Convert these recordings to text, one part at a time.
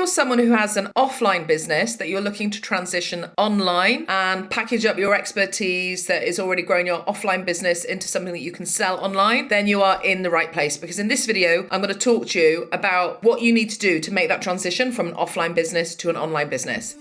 you're someone who has an offline business that you're looking to transition online and package up your expertise that is already growing your offline business into something that you can sell online, then you are in the right place. Because in this video, I'm going to talk to you about what you need to do to make that transition from an offline business to an online business.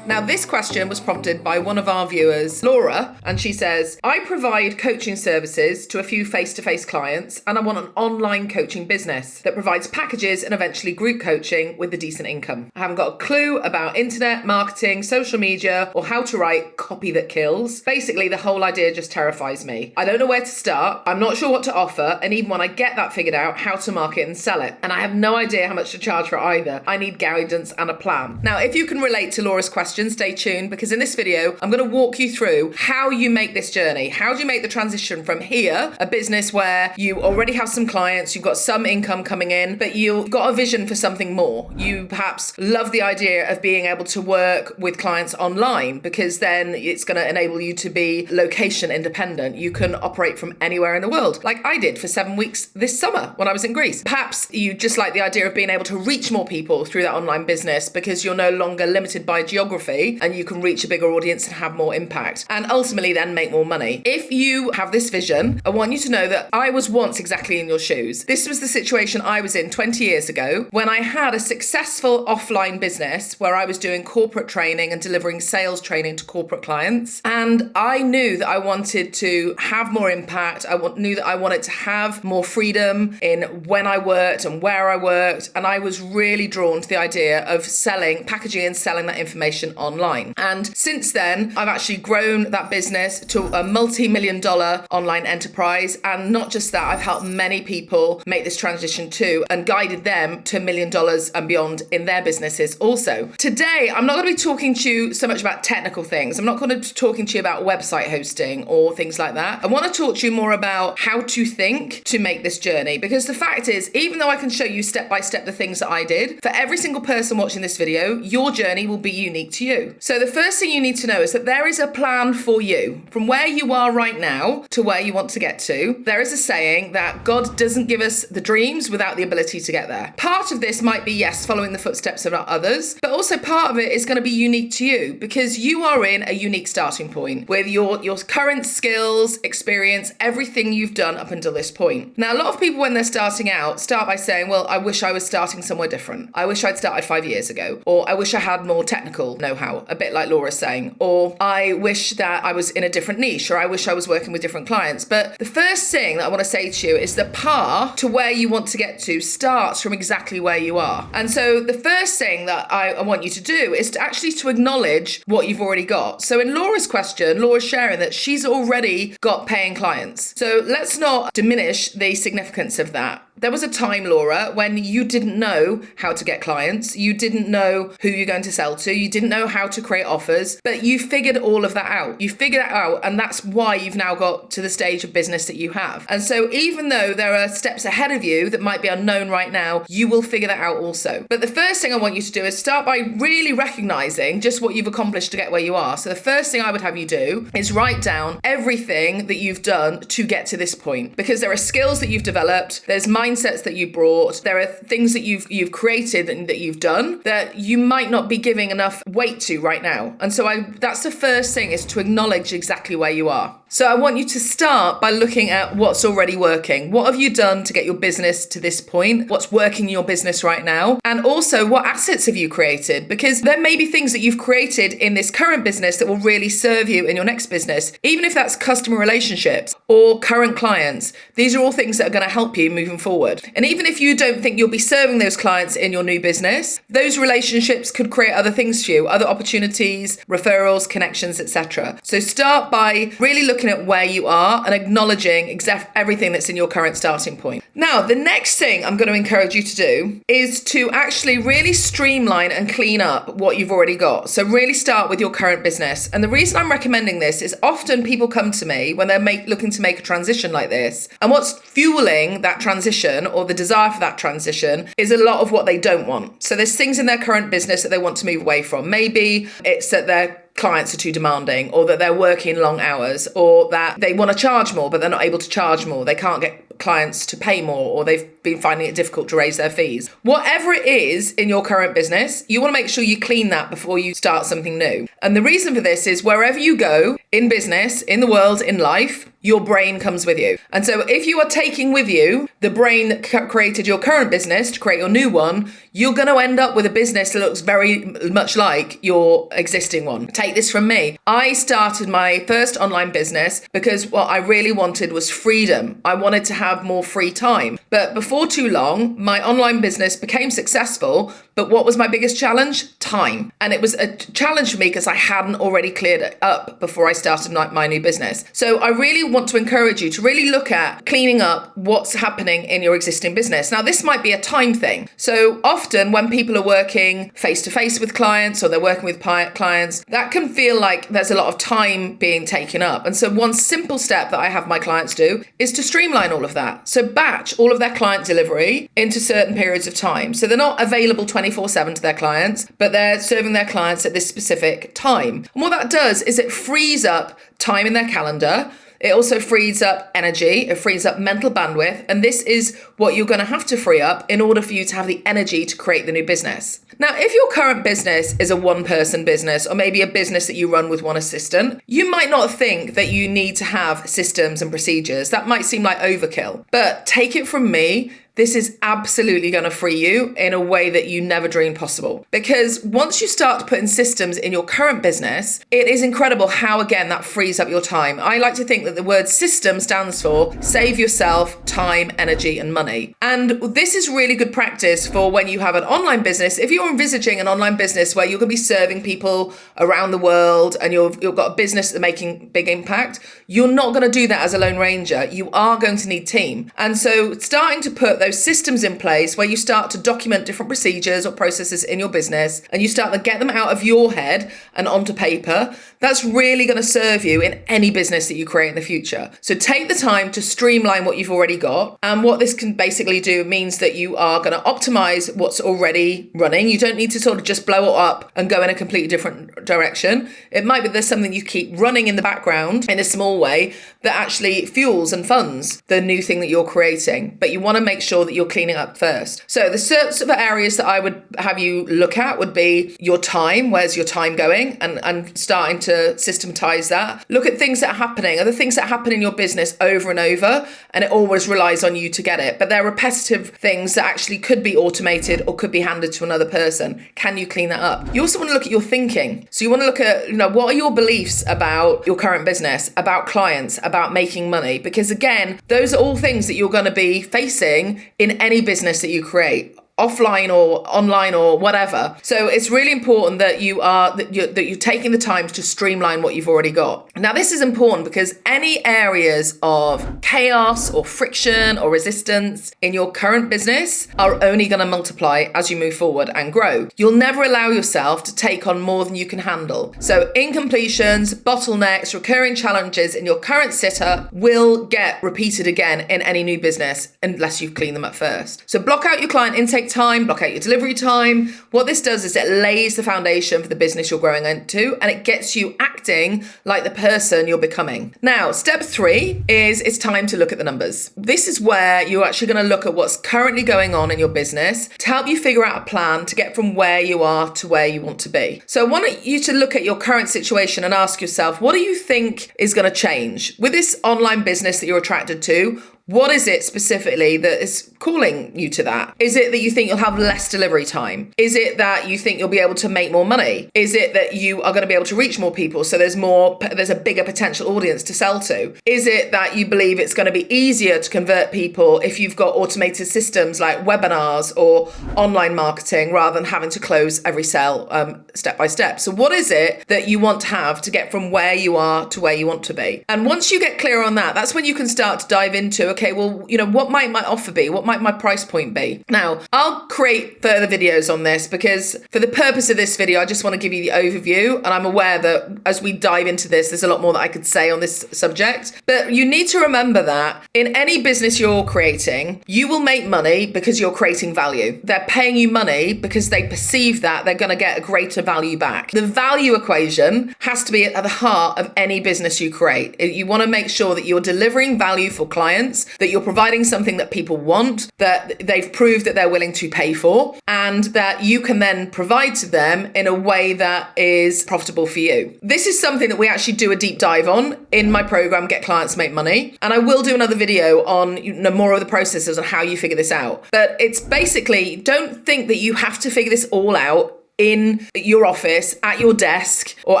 Now, this question was prompted by one of our viewers, Laura, and she says, I provide coaching services to a few face to face clients, and I want an online coaching business that provides packages and eventually group coaching with a decent income. I haven't got a clue about internet, marketing, social media, or how to write copy that kills. Basically, the whole idea just terrifies me. I don't know where to start, I'm not sure what to offer, and even when I get that figured out, how to market and sell it. And I have no idea how much to charge for either. I need guidance and a plan. Now, if you can relate to Laura's question, stay tuned because in this video, I'm going to walk you through how you make this journey. How do you make the transition from here, a business where you already have some clients, you've got some income coming in, but you've got a vision for something more. You perhaps love the idea of being able to work with clients online because then it's going to enable you to be location independent. You can operate from anywhere in the world, like I did for seven weeks this summer when I was in Greece. Perhaps you just like the idea of being able to reach more people through that online business because you're no longer limited by geography and you can reach a bigger audience and have more impact and ultimately then make more money. If you have this vision, I want you to know that I was once exactly in your shoes. This was the situation I was in 20 years ago when I had a successful offline business where I was doing corporate training and delivering sales training to corporate clients. And I knew that I wanted to have more impact. I knew that I wanted to have more freedom in when I worked and where I worked. And I was really drawn to the idea of selling, packaging and selling that information online. And since then, I've actually grown that business to a multi million dollar online enterprise. And not just that, I've helped many people make this transition too and guided them to a million dollars and beyond in their businesses also. Today, I'm not going to be talking to you so much about technical things. I'm not going to be talking to you about website hosting or things like that. I want to talk to you more about how to think to make this journey because the fact is, even though I can show you step by step the things that I did, for every single person watching this video, your journey will be unique to you you. So the first thing you need to know is that there is a plan for you from where you are right now to where you want to get to. There is a saying that God doesn't give us the dreams without the ability to get there. Part of this might be, yes, following the footsteps of others, but also part of it is going to be unique to you because you are in a unique starting point with your, your current skills, experience, everything you've done up until this point. Now, a lot of people, when they're starting out, start by saying, well, I wish I was starting somewhere different. I wish I'd started five years ago, or I wish I had more technical know know-how, a bit like Laura's saying, or I wish that I was in a different niche, or I wish I was working with different clients. But the first thing that I want to say to you is the path to where you want to get to starts from exactly where you are. And so the first thing that I, I want you to do is to actually to acknowledge what you've already got. So in Laura's question, Laura's sharing that she's already got paying clients. So let's not diminish the significance of that. There was a time, Laura, when you didn't know how to get clients, you didn't know who you're going to sell to, you didn't know how to create offers, but you figured all of that out. You figured it out, and that's why you've now got to the stage of business that you have. And so, even though there are steps ahead of you that might be unknown right now, you will figure that out also. But the first thing I want you to do is start by really recognizing just what you've accomplished to get where you are. So, the first thing I would have you do is write down everything that you've done to get to this point, because there are skills that you've developed, there's mindsets that you brought, there are things that you've you've created and that you've done that you might not be giving enough weight to right now. And so I that's the first thing is to acknowledge exactly where you are. So I want you to start by looking at what's already working. What have you done to get your business to this point? What's working in your business right now? And also, what assets have you created? Because there may be things that you've created in this current business that will really serve you in your next business, even if that's customer relationships or current clients. These are all things that are going to help you moving forward. And even if you don't think you'll be serving those clients in your new business, those relationships could create other things for you, other opportunities, referrals, connections, etc. So start by really looking looking at where you are and acknowledging exact everything that's in your current starting point. Now, the next thing I'm going to encourage you to do is to actually really streamline and clean up what you've already got. So really start with your current business. And the reason I'm recommending this is often people come to me when they're make, looking to make a transition like this. And what's fueling that transition or the desire for that transition is a lot of what they don't want. So there's things in their current business that they want to move away from. Maybe it's that they're clients are too demanding or that they're working long hours or that they want to charge more but they're not able to charge more. They can't get clients to pay more or they've been finding it difficult to raise their fees. Whatever it is in your current business, you want to make sure you clean that before you start something new. And the reason for this is wherever you go in business, in the world, in life, your brain comes with you. And so if you are taking with you the brain that created your current business to create your new one, you're going to end up with a business that looks very much like your existing one. Take this from me. I started my first online business because what I really wanted was freedom. I wanted to have more free time. But before too long, my online business became successful. But what was my biggest challenge? Time. And it was a challenge for me because I hadn't already cleared it up before I started my new business. So I really want to encourage you to really look at cleaning up what's happening in your existing business. Now, this might be a time thing. So often when people are working face to face with clients or they're working with clients, that can feel like there's a lot of time being taken up. And so one simple step that I have my clients do is to streamline all of that. So batch all of their client delivery into certain periods of time. So they're not available 24 7 to their clients, but they're serving their clients at this specific time. And what that does is it frees up time in their calendar it also frees up energy, it frees up mental bandwidth, and this is what you're going to have to free up in order for you to have the energy to create the new business. Now, if your current business is a one person business or maybe a business that you run with one assistant, you might not think that you need to have systems and procedures. That might seem like overkill. But take it from me, this is absolutely going to free you in a way that you never dreamed possible. Because once you start putting systems in your current business, it is incredible how, again, that frees up your time. I like to think that the word system stands for save yourself time, energy, and money. And this is really good practice for when you have an online business. If you're envisaging an online business where you're going to be serving people around the world and you've, you've got a business that's making big impact, you're not going to do that as a lone ranger. You are going to need team. And so starting to put those systems in place where you start to document different procedures or processes in your business and you start to get them out of your head and onto paper, that's really going to serve you in any business that you create in the future. So take the time to streamline what you've already got. And what this can basically do means that you are going to optimize what's already running. You don't need to sort of just blow it up and go in a completely different direction. It might be there's something you keep running in the background in a small way that actually fuels and funds the new thing that you're creating. But you want to make sure sure that you're cleaning up first. So the sorts of areas that I would have you look at would be your time. Where's your time going? And, and starting to systematize that. Look at things that are happening. Are the things that happen in your business over and over? And it always relies on you to get it. But they're repetitive things that actually could be automated or could be handed to another person. Can you clean that up? You also want to look at your thinking. So you want to look at, you know, what are your beliefs about your current business, about clients, about making money? Because again, those are all things that you're going to be facing in any business that you create offline or online or whatever. So it's really important that you are that you're, that you're taking the time to streamline what you've already got. Now this is important because any areas of chaos or friction or resistance in your current business are only going to multiply as you move forward and grow. You'll never allow yourself to take on more than you can handle. So incompletions, bottlenecks, recurring challenges in your current setup will get repeated again in any new business unless you clean them up first. So block out your client intake time, block out your delivery time. What this does is it lays the foundation for the business you're growing into and it gets you acting like the person you're becoming. Now, step three is it's time to look at the numbers. This is where you're actually going to look at what's currently going on in your business to help you figure out a plan to get from where you are to where you want to be. So I want you to look at your current situation and ask yourself, what do you think is going to change with this online business that you're attracted to? What is it specifically that is calling you to that? Is it that you think you'll have less delivery time? Is it that you think you'll be able to make more money? Is it that you are going to be able to reach more people so there's more there's a bigger potential audience to sell to? Is it that you believe it's going to be easier to convert people if you've got automated systems like webinars or online marketing rather than having to close every sale um, step by step? So what is it that you want to have to get from where you are to where you want to be? And once you get clear on that, that's when you can start to dive into okay, well, you know, what might my offer be? What might my price point be? Now, I'll create further videos on this because for the purpose of this video, I just want to give you the overview. And I'm aware that as we dive into this, there's a lot more that I could say on this subject. But you need to remember that in any business you're creating, you will make money because you're creating value. They're paying you money because they perceive that they're going to get a greater value back. The value equation has to be at the heart of any business you create. You want to make sure that you're delivering value for clients that you're providing something that people want, that they've proved that they're willing to pay for, and that you can then provide to them in a way that is profitable for you. This is something that we actually do a deep dive on in my program, Get Clients Make Money. And I will do another video on you know, more of the processes and how you figure this out. But it's basically don't think that you have to figure this all out in your office, at your desk, or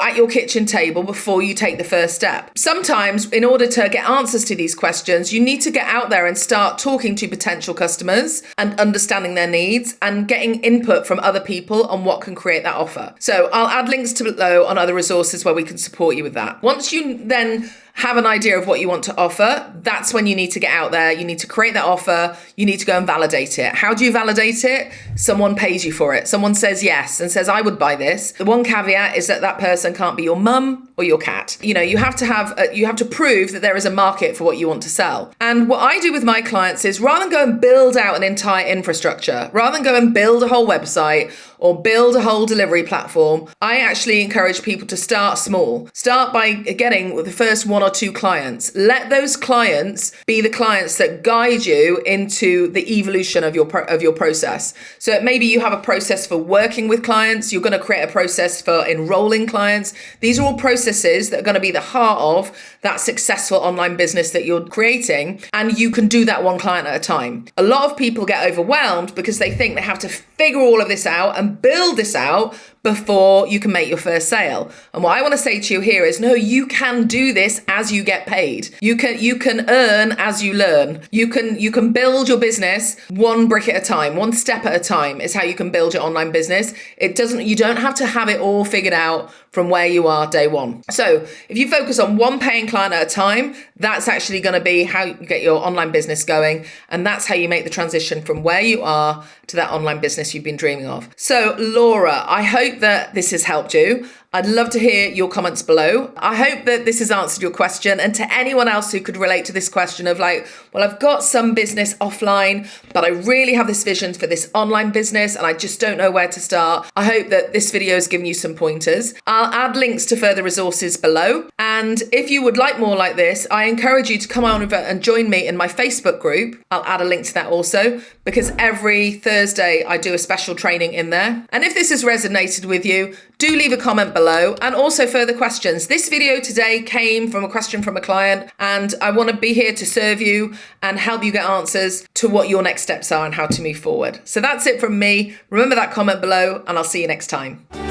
at your kitchen table before you take the first step. Sometimes, in order to get answers to these questions, you need to get out there and start talking to potential customers and understanding their needs and getting input from other people on what can create that offer. So, I'll add links to below on other resources where we can support you with that. Once you then have an idea of what you want to offer, that's when you need to get out there. You need to create that offer. You need to go and validate it. How do you validate it? Someone pays you for it. Someone says yes and says, I would buy this. The one caveat is that that person can't be your mum or your cat. You know, you have to have, a, you have to prove that there is a market for what you want to sell. And what I do with my clients is rather than go and build out an entire infrastructure, rather than go and build a whole website or build a whole delivery platform, I actually encourage people to start small. Start by getting the first one or two clients. Let those clients be the clients that guide you into the evolution of your of your process. So maybe you have a process for working with clients, you're going to create a process for enrolling clients. These are all processes that are going to be the heart of that successful online business that you're creating and you can do that one client at a time. A lot of people get overwhelmed because they think they have to figure all of this out and build this out before you can make your first sale. And what I want to say to you here is no, you can do this as you get paid. You can you can earn as you learn. You can you can build your business one brick at a time, one step at a time is how you can build your online business. It doesn't you don't have to have it all figured out from where you are day one. So, if you focus on one paying client at a time, that's actually going to be how you get your online business going and that's how you make the transition from where you are to that online business you've been dreaming of. So, Laura, I hope that this has helped you. I'd love to hear your comments below. I hope that this has answered your question. And to anyone else who could relate to this question of like, well, I've got some business offline, but I really have this vision for this online business and I just don't know where to start. I hope that this video has given you some pointers. I'll add links to further resources below. And if you would like more like this, I encourage you to come on over and join me in my Facebook group. I'll add a link to that also because every Thursday I do a special training in there. And if this has resonated with you, do leave a comment below and also further questions. This video today came from a question from a client and I want to be here to serve you and help you get answers to what your next steps are and how to move forward. So that's it from me. Remember that comment below and I'll see you next time.